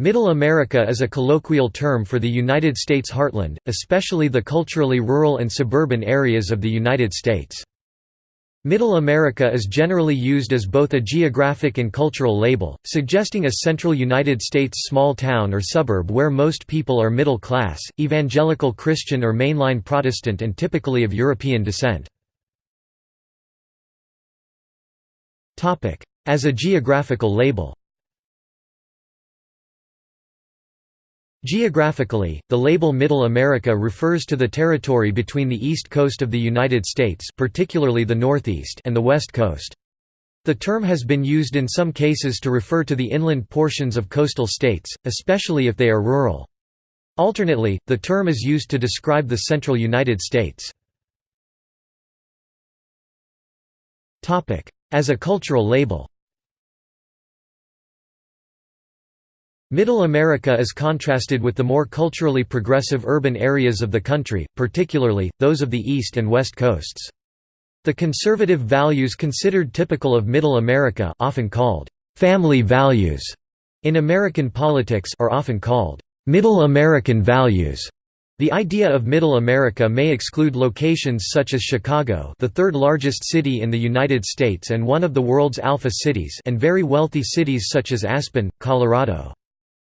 Middle America is a colloquial term for the United States heartland, especially the culturally rural and suburban areas of the United States. Middle America is generally used as both a geographic and cultural label, suggesting a central United States small town or suburb where most people are middle class, evangelical Christian or mainline Protestant and typically of European descent. As a geographical label Geographically, the label Middle America refers to the territory between the east coast of the United States particularly the Northeast and the west coast. The term has been used in some cases to refer to the inland portions of coastal states, especially if they are rural. Alternately, the term is used to describe the central United States. As a cultural label Middle America is contrasted with the more culturally progressive urban areas of the country, particularly, those of the East and West coasts. The conservative values considered typical of Middle America often called «family values» in American politics are often called «Middle American values». The idea of Middle America may exclude locations such as Chicago the third largest city in the United States and one of the world's alpha cities and very wealthy cities such as Aspen, Colorado.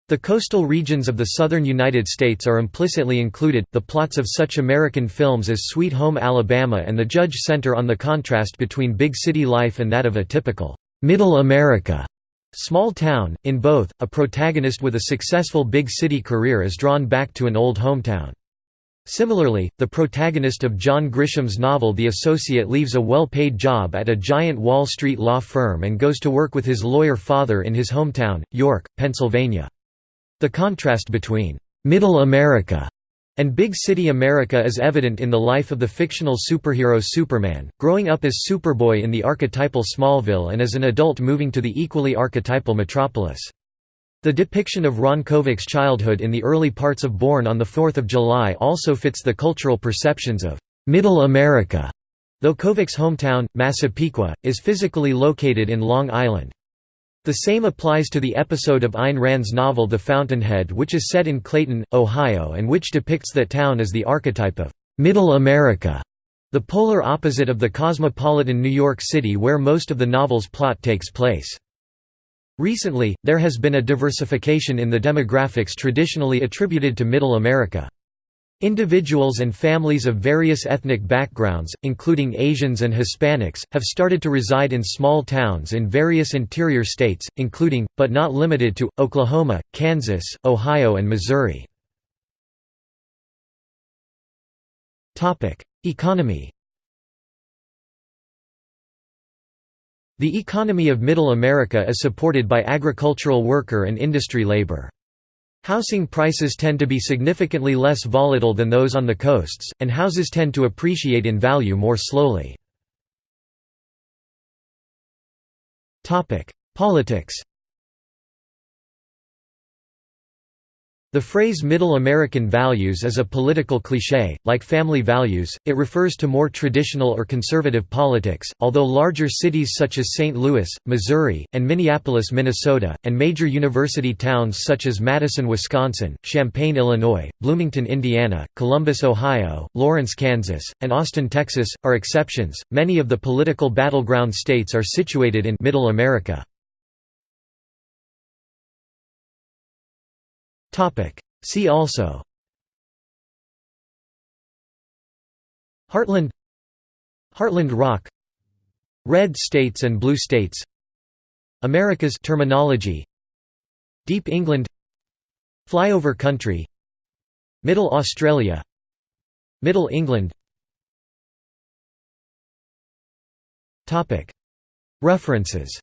The coastal regions of the southern United States are implicitly included. The plots of such American films as Sweet Home Alabama and The Judge center on the contrast between big city life and that of a typical middle America small town. In both, a protagonist with a successful big city career is drawn back to an old hometown. Similarly, the protagonist of John Grisham's novel The Associate leaves a well-paid job at a giant Wall Street law firm and goes to work with his lawyer father in his hometown, York, Pennsylvania. The contrast between «Middle America» and Big City America is evident in the life of the fictional superhero Superman, growing up as Superboy in the archetypal Smallville and as an adult moving to the equally archetypal Metropolis. The depiction of Ron Kovic's childhood in the early parts of Born on 4 July also fits the cultural perceptions of «Middle America», though Kovic's hometown, Massapequa, is physically located in Long Island. The same applies to the episode of Ayn Rand's novel The Fountainhead which is set in Clayton, Ohio and which depicts that town as the archetype of «Middle America», the polar opposite of the cosmopolitan New York City where most of the novel's plot takes place. Recently, there has been a diversification in the demographics traditionally attributed to Middle America. Individuals and families of various ethnic backgrounds, including Asians and Hispanics, have started to reside in small towns in various interior states, including, but not limited to, Oklahoma, Kansas, Ohio and Missouri. Economy The economy of Middle America is supported by agricultural worker and industry labor. Housing prices tend to be significantly less volatile than those on the coasts, and houses tend to appreciate in value more slowly. Politics The phrase Middle American values is a political cliché, like family values, it refers to more traditional or conservative politics, although larger cities such as St. Louis, Missouri, and Minneapolis, Minnesota, and major university towns such as Madison, Wisconsin, Champaign, Illinois, Bloomington, Indiana, Columbus, Ohio, Lawrence, Kansas, and Austin, Texas, are exceptions. Many of the political battleground states are situated in Middle America. See also. Heartland. Heartland Rock. Red states and blue states. America's terminology. Deep England. Flyover country. Middle Australia. Middle England. References